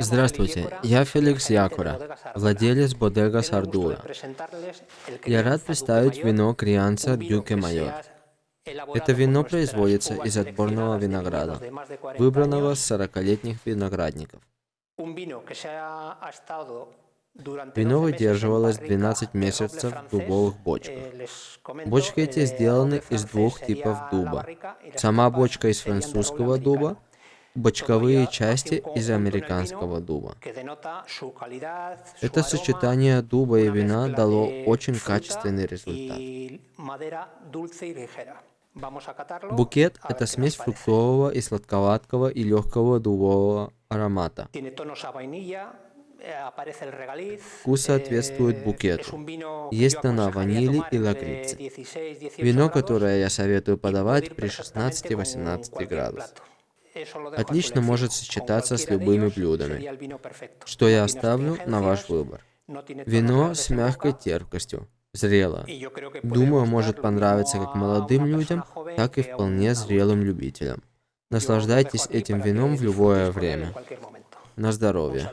Здравствуйте, я Феликс Якура, владелец Бодега Сардура. Я рад представить вино Крианца Дюке Майор. Это вино производится из отборного винограда, выбранного с 40-летних виноградников. Вино выдерживалось 12 месяцев в дубовых бочках. Бочки эти сделаны из двух типов дуба. Сама бочка из французского дуба, бочковые части из американского дуба. Это сочетание дуба и вина дало очень качественный результат. Букет – это смесь фруктового и сладковатого и легкого дубового аромата. Вкус соответствует букету. Есть тона ванили и лакрицы. Вино, которое я советую подавать при 16-18 градусах. Отлично может сочетаться с любыми блюдами, что я оставлю на ваш выбор. Вино с мягкой терпкостью, зрело. Думаю, может понравиться как молодым людям, так и вполне зрелым любителям. Наслаждайтесь этим вином в любое время. На здоровье.